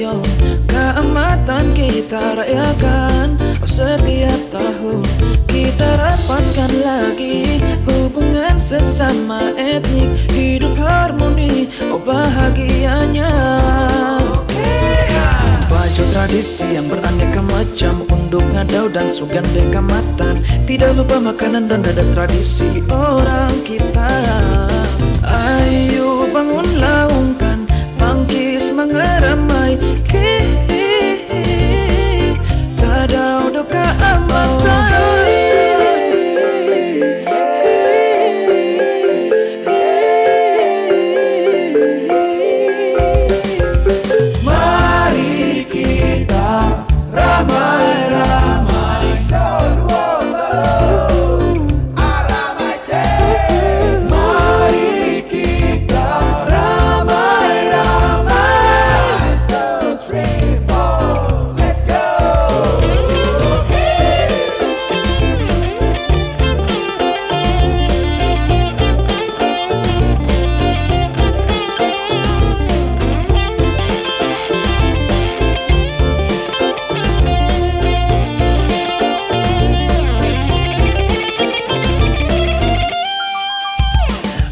bambarayo Keamatan kita rayakan setiap tahun Kita rapatkan lagi. Hubungan sesama etnik Hidup harmoni, oh bahagianya. Baju tradisi yang beraneka macam Untuk ngadau dan sugan dekamatan Tidak lupa makanan dan dada tradisi orang kita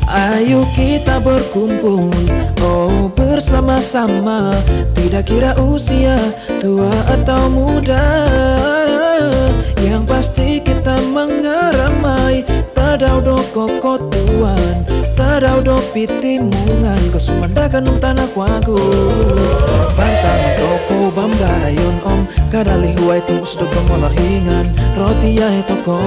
Ayo kita berkumpul Oh bersama-sama. Tidak kira usia tua atau muda. Yang pasti kita mengeramai. Tadau do kokotuan Tadau do pitimungan. Kesumandakan um tanah kuagu. Bantang toko bambarayon om. Kadali huay tumpus do kemolahingan Roti ya toko.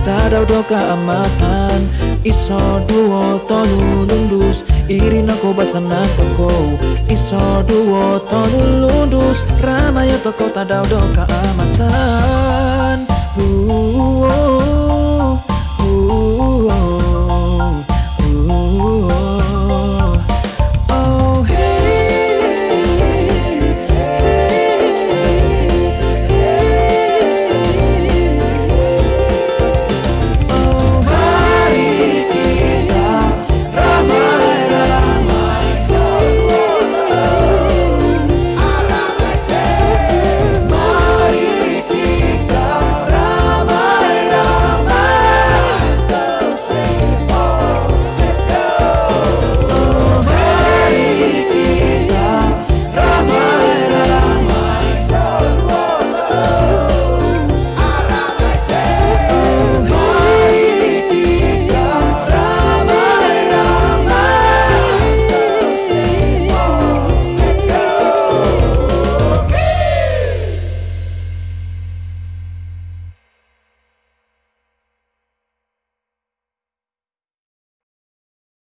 Tadau do keamatan Iso duo tolu lundus Irina ko basana toko Iso duo tolu lundus Ramaya toko tadau do keamatan uh, uh.